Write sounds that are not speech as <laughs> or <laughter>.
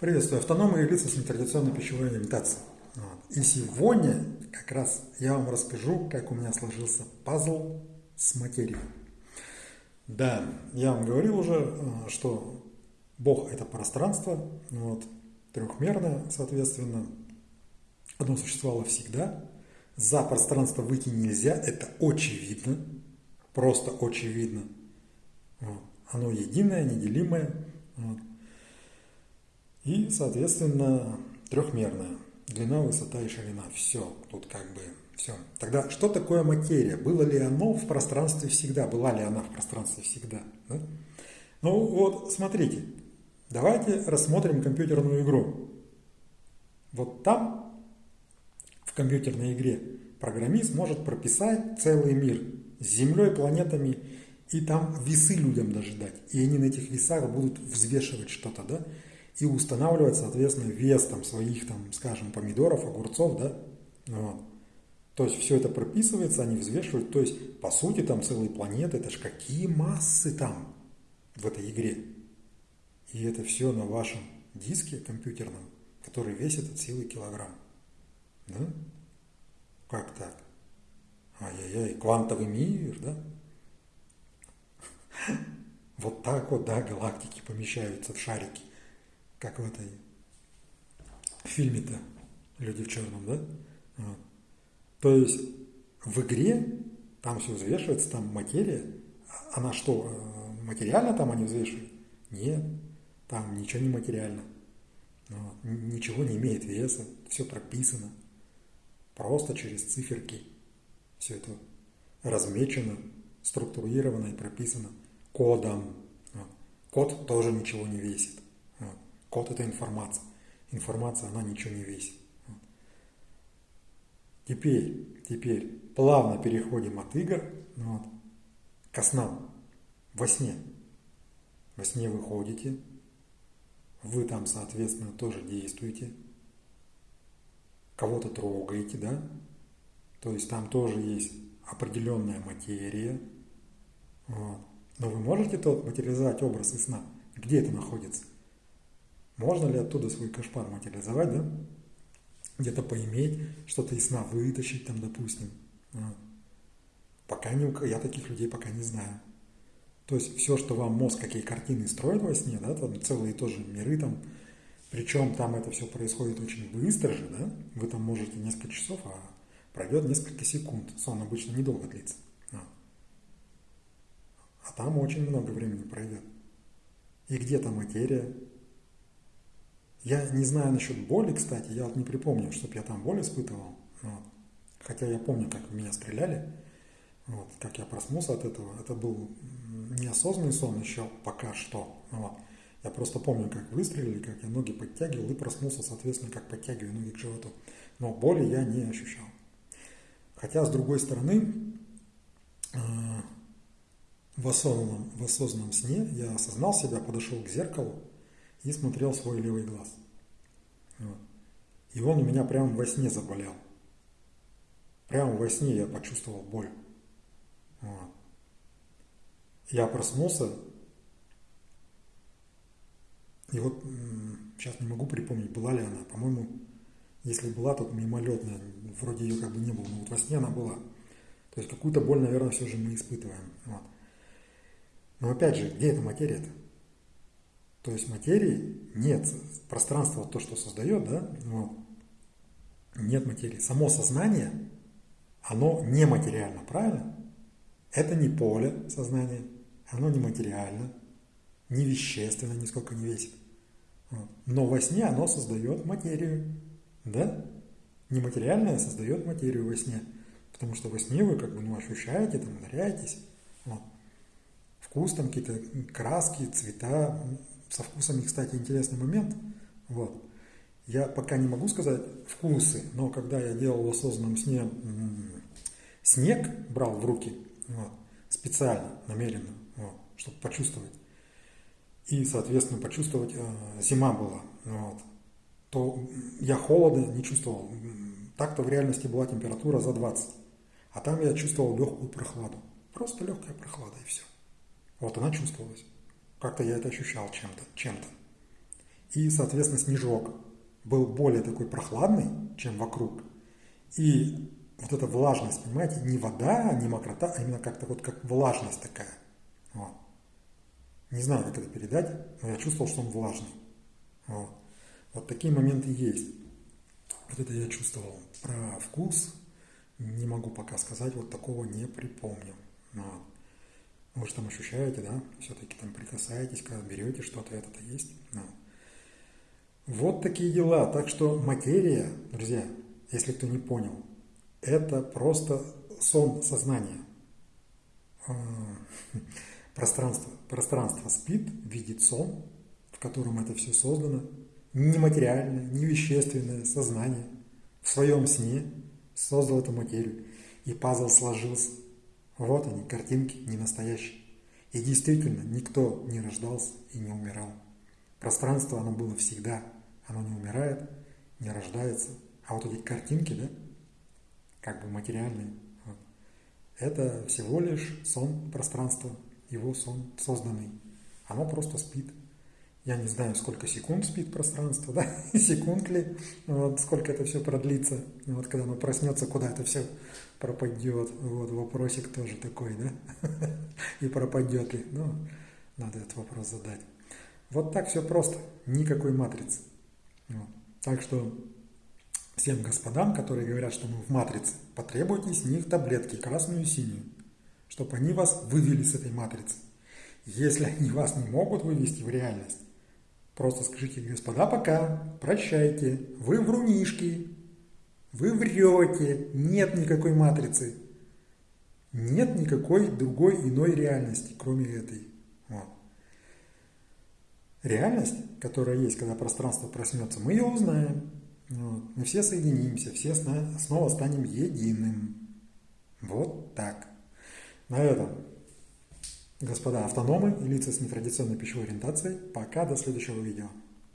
Приветствую, автономные лица с нетрадиционной пищевой ориентацией. Вот. И сегодня как раз я вам расскажу, как у меня сложился пазл с материей. Да, я вам говорил уже, э, что Бог – это пространство, вот, трехмерное, соответственно. Оно существовало всегда. За пространство выйти нельзя, это очевидно, просто очевидно. Вот. Оно единое, неделимое. Вот. И, соответственно, трехмерная. Длина, высота и ширина. Все. Тут как бы все. Тогда что такое материя? Было ли оно в пространстве всегда? Была ли она в пространстве всегда? Да? Ну вот, смотрите. Давайте рассмотрим компьютерную игру. Вот там, в компьютерной игре, программист может прописать целый мир с Землей, планетами, и там весы людям даже дать. И они на этих весах будут взвешивать что-то, да? И устанавливать, соответственно, вес там, своих, там, скажем, помидоров, огурцов, да, вот. То есть все это прописывается, они взвешивают, то есть по сути там целые планеты, это же какие массы там в этой игре. И это все на вашем диске компьютерном, который весит от силы килограмм. Да? Как так? Ай-яй-яй, квантовый мир, да? <laughs> Вот так вот, да, галактики помещаются в шарики как в этой фильме-то «Люди в черном», да? Вот. То есть в игре там все взвешивается, там материя. Она что, э, материально там они взвешивают? Нет, там ничего не материально. Вот. Ничего не имеет веса, все прописано. Просто через циферки все это размечено, структурировано и прописано кодом. Вот. Код тоже ничего не весит. Код – это информация. Информация, она ничего не весит. Теперь, теперь плавно переходим от игр вот, к снам. Во сне. Во сне вы ходите, вы там, соответственно, тоже действуете, кого-то трогаете, да? То есть там тоже есть определенная материя. Вот. Но вы можете тот материализовать образ из сна? Где это находится? Можно ли оттуда свой кошмар материализовать, да? Где-то поиметь, что-то из сна вытащить там, допустим. А. Пока не, я таких людей пока не знаю. То есть все, что вам мозг, какие картины строит во сне, да, там целые тоже миры там, причем там это все происходит очень быстро же, да, вы там можете несколько часов, а пройдет несколько секунд. Сон обычно недолго длится. А, а там очень много времени пройдет. И где то материя, я не знаю насчет боли, кстати, я вот не припомню, чтобы я там боль испытывал. Вот. Хотя я помню, как меня стреляли, вот, как я проснулся от этого. Это был неосознанный сон еще пока что. Вот. Я просто помню, как выстрелили, как я ноги подтягивал и проснулся, соответственно, как подтягиваю ноги к животу. Но боли я не ощущал. Хотя, с другой стороны, э, в осознанном, в осознанном сне я осознал себя, подошел к зеркалу, и смотрел свой левый глаз. И он у меня прямо во сне заболел. Прямо во сне я почувствовал боль. Я проснулся, и вот сейчас не могу припомнить, была ли она. По-моему, если была, то мимолетная. Вроде ее как бы не было, но вот во сне она была. То есть какую-то боль, наверное, все же мы испытываем. Вот. Но опять же, где эта материя-то? То есть материи нет, пространство то, что создает, да, вот, нет материи. Само сознание, оно нематериально, правильно? Это не поле сознания, оно не материально, не вещественно, нисколько не весит. Но во сне оно создает материю, да? Нематериальное создает материю во сне. Потому что во сне вы как бы ну, ощущаете, там, ударяетесь. Вот. Вкус, там какие-то краски, цвета, со вкусами, кстати, интересный момент. Вот. Я пока не могу сказать вкусы, но когда я делал в осознанном сне снег, брал в руки, вот, специально, намеренно, вот, чтобы почувствовать, и, соответственно, почувствовать, э, зима была, вот, то я холода не чувствовал. Так-то в реальности была температура за 20, а там я чувствовал легкую прохладу. Просто легкая прохлада и все. Вот она чувствовалась. Как-то я это ощущал чем-то, чем-то. и, соответственно, снежок был более такой прохладный, чем вокруг. И вот эта влажность, понимаете, не вода, не мокрота, а именно как-то вот как влажность такая. Вот. Не знаю, как это передать, но я чувствовал, что он влажный. Вот, вот такие моменты есть. Вот это я чувствовал. Про вкус не могу пока сказать, вот такого не припомню. Вот. Вы же там ощущаете, да? Все-таки там прикасаетесь, когда берете что-то, это-то есть. Вот. вот такие дела. Так что материя, друзья, если кто не понял, это просто сон сознания. А, <laughs> пространство, пространство спит, видит сон, в котором это все создано, нематериальное, невещественное сознание в своем сне создал эту материю, и пазл сложился. Вот они, картинки не настоящие. И действительно, никто не рождался и не умирал. Пространство, оно было всегда. Оно не умирает, не рождается. А вот эти картинки, да, как бы материальные, вот, это всего лишь сон пространства, его сон созданный. Оно просто спит. Я не знаю, сколько секунд спит пространство, <laughs> да, секунд ли, вот, сколько это все продлится, вот, когда оно проснется, куда это все пропадет, вот, вопросик тоже такой, да, <laughs> и пропадет ли, ну, надо этот вопрос задать. Вот так все просто, никакой матрицы. Вот. Так что всем господам, которые говорят, что мы в матрице, потребуйте с них таблетки, красную и синюю, чтобы они вас вывели с этой матрицы. Если они вас не могут вывести в реальность, Просто скажите, господа, пока, прощайте, вы врунишки, вы врете, нет никакой матрицы, нет никакой другой иной реальности, кроме этой. Вот. Реальность, которая есть, когда пространство проснется, мы ее узнаем. Вот. Мы все соединимся, все снова станем единым. Вот так. На этом Господа автономы и лица с нетрадиционной пищевой ориентацией, пока до следующего видео.